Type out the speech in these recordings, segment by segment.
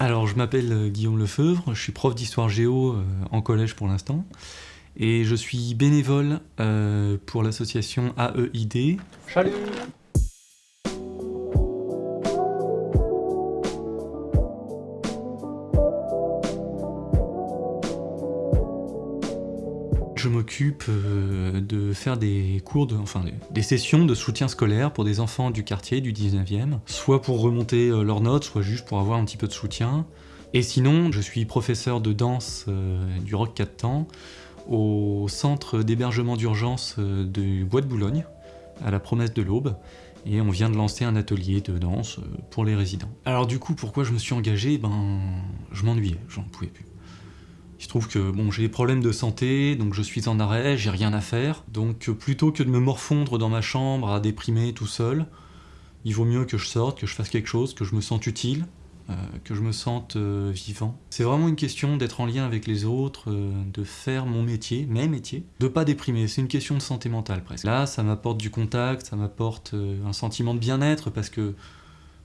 Alors, je m'appelle euh, Guillaume Lefeuvre, je suis prof d'histoire géo euh, en collège pour l'instant. Et je suis bénévole euh, pour l'association AEID. Salut Je m'occupe euh, de faire des cours, de, enfin des sessions de soutien scolaire pour des enfants du quartier du 19e, soit pour remonter euh, leurs notes, soit juste pour avoir un petit peu de soutien. Et sinon, je suis professeur de danse euh, du Rock 4 temps au centre d'hébergement d'urgence du Bois de Boulogne, à la promesse de l'Aube, et on vient de lancer un atelier de danse pour les résidents. Alors du coup, pourquoi je me suis engagé? Ben, je m'ennuyais, j'en pouvais plus. Il se trouve que bon, j'ai des problèmes de santé, donc je suis en arrêt, j'ai rien à faire. Donc euh, plutôt que de me morfondre dans ma chambre à déprimer tout seul, il vaut mieux que je sorte, que je fasse quelque chose, que je me sente utile, euh, que je me sente euh, vivant. C'est vraiment une question d'être en lien avec les autres, de faire mon métier, mes métiers, de pas déprimer. C'est une question de santé mentale presque. Là, ça m'apporte du contact, ça m'apporte un sentiment de bien-être parce que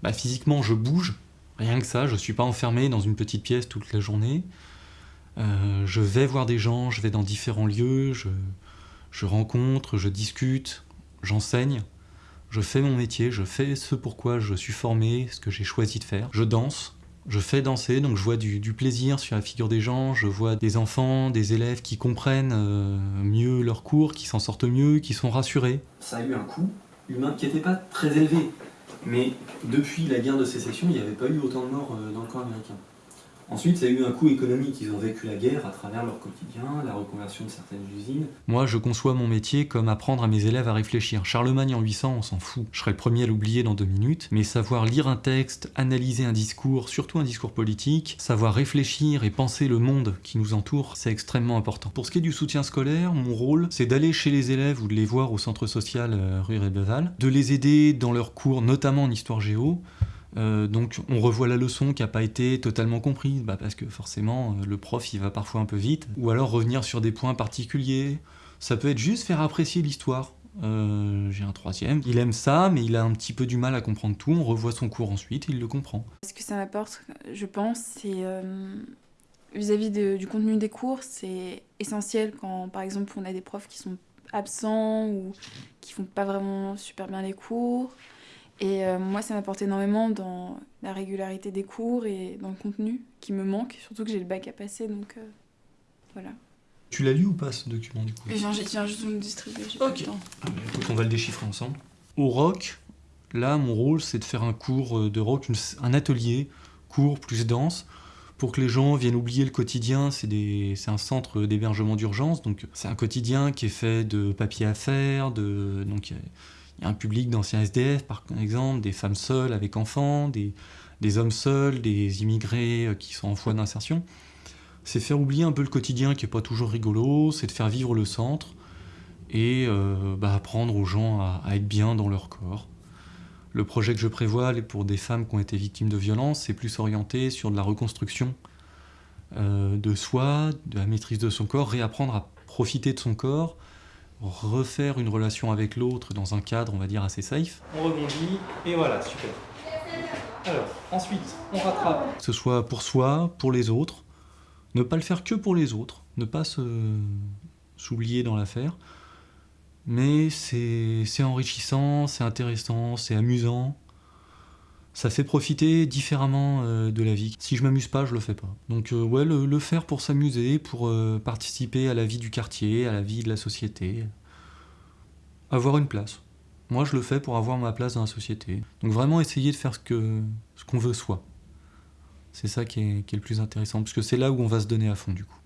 bah, physiquement je bouge, rien que ça, je suis pas enfermé dans une petite pièce toute la journée. Euh, je vais voir des gens, je vais dans différents lieux, je, rencontre, je discute, j'enseigne, je fais mon métier, je fais ce pourquoi je suis formé, ce que j'ai choisi de faire. Je danse, je fais danser, donc je vois du, plaisir sur la figure des gens, je vois des enfants, des élèves qui comprennent euh, mieux leurs cours, qui s'en sortent mieux, qui sont rassurés. Ça a eu un coût humain qui n'était pas très élevé, mais depuis la guerre de sécession, il n'y avait pas eu autant de morts euh, dans le camp américain. Ensuite, ça a eu un coût économique. Ils ont vécu la guerre à travers leur quotidien, la reconversion de certaines usines. Moi, je conçois mon métier comme apprendre à mes élèves à réfléchir. Charlemagne en 800, on s'en fout. Je serai le premier à l'oublier dans deux minutes. Mais savoir lire un texte, analyser un discours, surtout un discours politique, savoir réfléchir et penser le monde qui nous entoure, c'est extrêmement important. Pour ce qui est du soutien scolaire, mon rôle, c'est d'aller chez les élèves ou de les voir au centre social euh, rue Rébeval, de les aider dans leurs cours, notamment en histoire géo, euh, donc on revoit la leçon qui n'a pas été totalement comprise, bah, parce que forcément euh, le prof il va parfois un peu vite, ou alors revenir sur des points particuliers. Ça peut être juste faire apprécier l'histoire. Euh, j'ai un troisième, il aime ça, mais il a un petit peu du mal à comprendre tout, on revoit son cours ensuite, il le comprend. Ce que ça m'apporte, je pense, c'est vis-à-vis du contenu des cours, c'est essentiel quand par exemple on a des profs qui sont absents ou qui font pas vraiment super bien les cours. Et euh, moi, ça m'apporte énormément dans la régularité des cours et dans le contenu qui me manque, surtout que j'ai le bac à passer, donc euh, voilà. Tu l'as lu ou pas ce document du coup? Je viens juste de me distribuer. Ok. Ah, on va le déchiffrer ensemble. Au rock, là, mon rôle, c'est de faire un cours euh, de rock, un atelier, court plus dense, pour que les gens viennent oublier le quotidien. C'est un centre d'hébergement d'urgence, donc c'est un quotidien qui est fait de papier à faire, de donc il y a un public d'anciens SDF, par exemple, des femmes seules avec enfants, des, hommes seuls, des immigrés euh, qui sont en voie d'insertion. C'est faire oublier un peu le quotidien qui n'est pas toujours rigolo, c'est de faire vivre le centre et euh, bah, apprendre aux gens à, être bien dans leur corps. Le projet que je prévois pour des femmes qui ont été victimes de violences, c'est plus orienté sur de la reconstruction euh, de soi, de la maîtrise de son corps, réapprendre à profiter de son corps, refaire une relation avec l'autre dans un cadre, on va dire, assez safe. On rebondit, et voilà, super. Alors, ensuite, on rattrape. Que ce soit pour soi, pour les autres, ne pas le faire que pour les autres, ne pas s'oublier dans l'affaire, mais c'est enrichissant, c'est intéressant, c'est amusant, ça fait profiter différemment euh, de la vie. Si je m'amuse pas, je le fais pas. Donc euh, ouais, le, faire pour s'amuser, pour euh, participer à la vie du quartier, à la vie de la société. Avoir une place. Moi, je le fais pour avoir ma place dans la société. Donc vraiment essayer de faire ce qu'on ce qu'on veut soi. C'est ça qui est, qui est le plus intéressant, parce que c'est là où on va se donner à fond du coup.